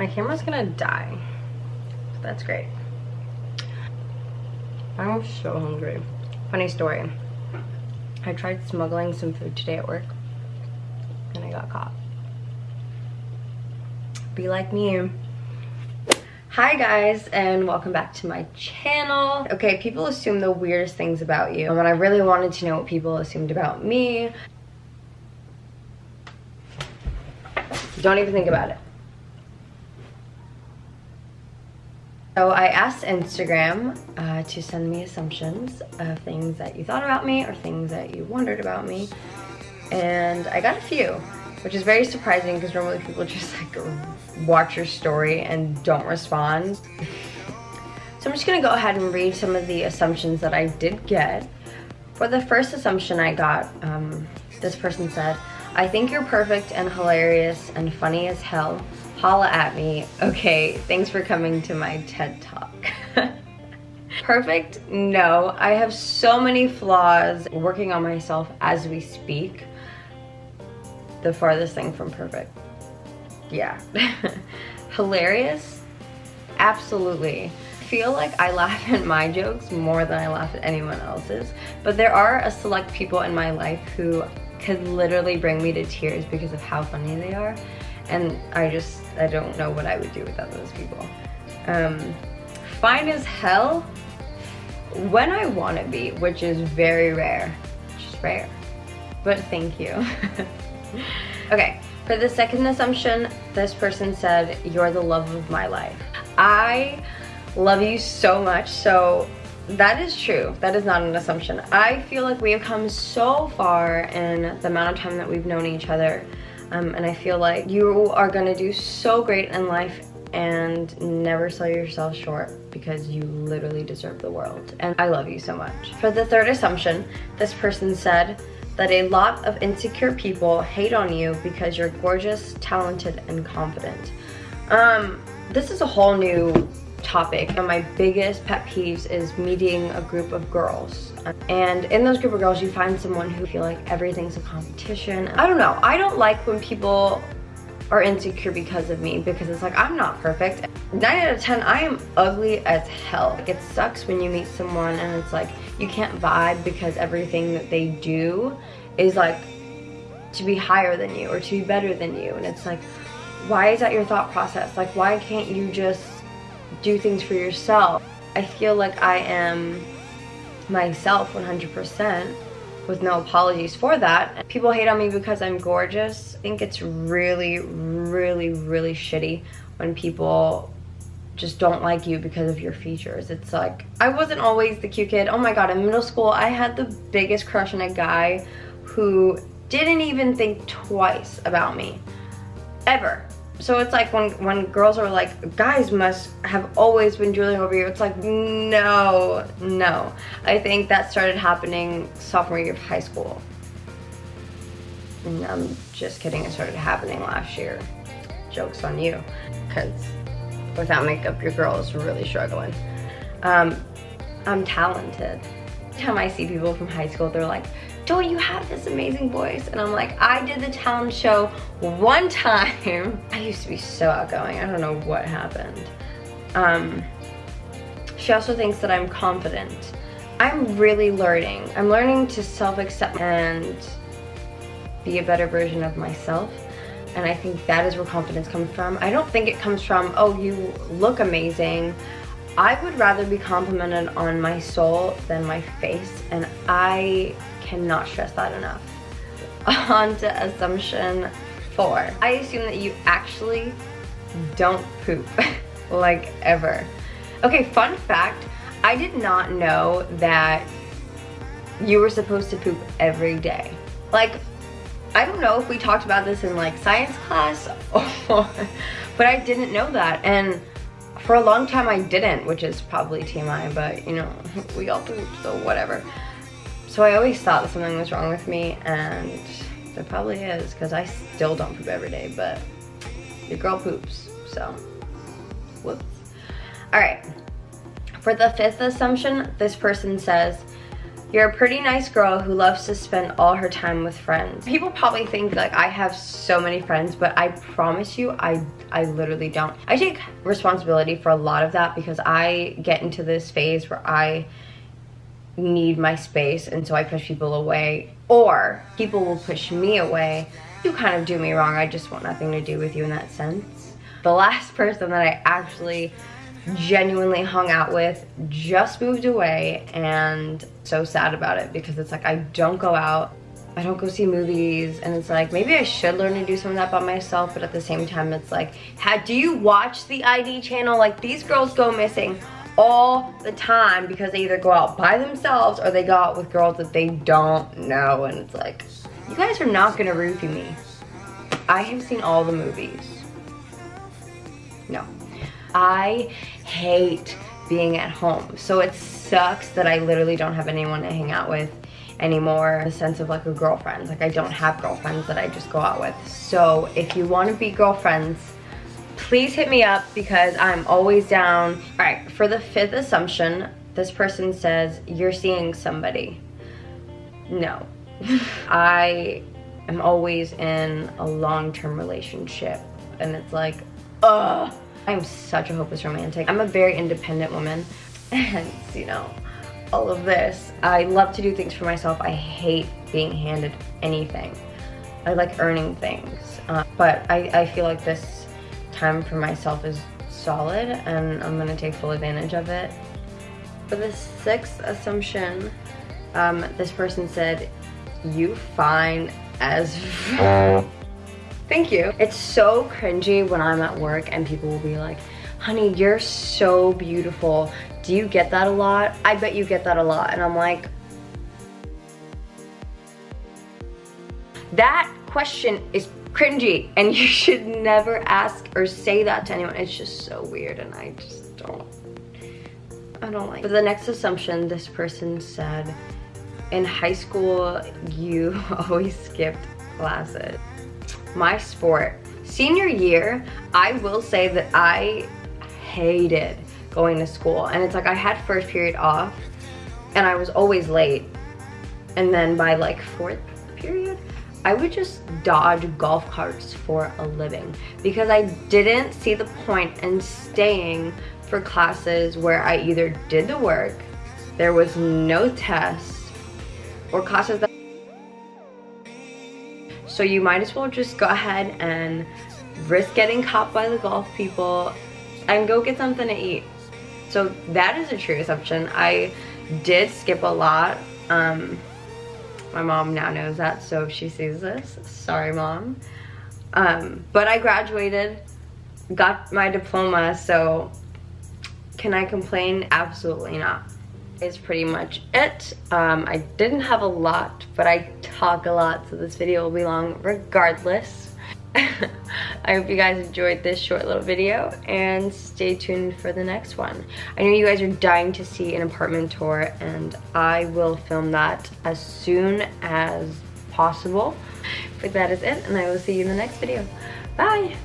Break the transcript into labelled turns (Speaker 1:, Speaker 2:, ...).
Speaker 1: My camera's gonna die. That's great. I'm so hungry. Funny story. I tried smuggling some food today at work and I got caught. Be like me. Hi guys and welcome back to my channel. Okay, people assume the weirdest things about you. And I really wanted to know what people assumed about me, don't even think about it. So I asked Instagram uh, to send me assumptions of things that you thought about me or things that you wondered about me. And I got a few, which is very surprising because normally people just like watch your story and don't respond. So I'm just gonna go ahead and read some of the assumptions that I did get. For the first assumption I got, um, this person said, I think you're perfect and hilarious and funny as hell holla at me. Okay, thanks for coming to my TED Talk. Perfect? No, I have so many flaws working on myself as we speak. The farthest thing from perfect. Yeah. Hilarious? Absolutely. I feel like I laugh at my jokes more than I laugh at anyone else's, but there are a select people in my life who could literally bring me to tears because of how funny they are and I just, I don't know what I would do without those people. Um, fine as hell, when I want to be, which is very rare, just rare, but thank you. okay, for the second assumption, this person said, you're the love of my life. I love you so much, so that is true. That is not an assumption. I feel like we have come so far in the amount of time that we've known each other um, and I feel like you are gonna do so great in life and never sell yourself short because you literally deserve the world. And I love you so much. For the third assumption, this person said that a lot of insecure people hate on you because you're gorgeous, talented, and confident. Um, this is a whole new topic. Of my biggest pet peeves is meeting a group of girls. And in those group of girls, you find someone who feel like everything's a competition. I don't know. I don't like when people are insecure because of me because it's like I'm not perfect. 9 out of 10, I am ugly as hell. Like it sucks when you meet someone and it's like you can't vibe because everything that they do is like to be higher than you or to be better than you. And it's like, why is that your thought process? Like why can't you just do things for yourself. I feel like I am myself 100% with no apologies for that. People hate on me because I'm gorgeous. I think it's really, really, really shitty when people just don't like you because of your features. It's like, I wasn't always the cute kid. Oh my god, in middle school, I had the biggest crush on a guy who didn't even think twice about me. Ever so it's like when when girls are like guys must have always been drooling over you. It's like no no. I think that started happening sophomore year of high school. And i'm just kidding it started happening last year. Jokes on you because without makeup your girl is really struggling. Um i'm talented. Every time i see people from high school they're like don't you have this amazing voice? And I'm like, I did the talent show one time. I used to be so outgoing. I don't know what happened. Um, she also thinks that I'm confident. I'm really learning. I'm learning to self-accept and be a better version of myself. And I think that is where confidence comes from. I don't think it comes from, oh, you look amazing. I would rather be complimented on my soul than my face. And I cannot stress that enough. On to assumption four. I assume that you actually don't poop, like ever. Okay, fun fact, I did not know that you were supposed to poop every day. Like, I don't know if we talked about this in like science class or, but I didn't know that. And for a long time I didn't, which is probably TMI, but you know, we all poop, so whatever. So I always thought that something was wrong with me and there probably is because I still don't poop every day, but your girl poops, so whoops. All right, for the fifth assumption, this person says, You're a pretty nice girl who loves to spend all her time with friends. People probably think like I have so many friends, but I promise you, I, I literally don't. I take responsibility for a lot of that because I get into this phase where I need my space and so I push people away or people will push me away. You kind of do me wrong. I just want nothing to do with you in that sense. The last person that I actually genuinely hung out with just moved away and so sad about it because it's like I don't go out I don't go see movies and it's like maybe I should learn to do some of that by myself but at the same time it's like how do you watch the ID channel like these girls go missing all the time because they either go out by themselves or they go out with girls that they don't know and it's like you guys are not gonna roofie me I have seen all the movies no I hate being at home. So it sucks that I literally don't have anyone to hang out with anymore. The sense of like a girlfriend. Like I don't have girlfriends that I just go out with. So if you want to be girlfriends, please hit me up because I'm always down. All right, for the fifth assumption, this person says, you're seeing somebody. No. I am always in a long-term relationship and it's like, ugh. I'm such a hopeless romantic. I'm a very independent woman and you know, all of this. I love to do things for myself. I hate being handed anything. I like earning things. Uh, but I, I feel like this time for myself is solid and I'm gonna take full advantage of it. For the sixth assumption, um, this person said, you fine as Thank you. It's so cringy when I'm at work and people will be like, honey, you're so beautiful. Do you get that a lot? I bet you get that a lot. And I'm like, that question is cringy and you should never ask or say that to anyone. It's just so weird and I just don't, I don't like. For the next assumption, this person said, in high school, you always skipped classes my sport. Senior year, I will say that I hated going to school. And it's like I had first period off and I was always late. And then by like fourth I would just dodge golf carts for a living because I didn't see the point in staying for classes where I either did the work, there was no test, or classes that so you might as well just go ahead and risk getting caught by the golf people and go get something to eat. So that is a true assumption. I did skip a lot. Um, my mom now knows that, so if she sees this, sorry mom. Um, but I graduated, got my diploma, so can I complain? Absolutely not is pretty much it. Um, I didn't have a lot, but I talk a lot, so this video will be long regardless. I hope you guys enjoyed this short little video and stay tuned for the next one. I know you guys are dying to see an apartment tour and I will film that as soon as possible. But that is it and I will see you in the next video. Bye!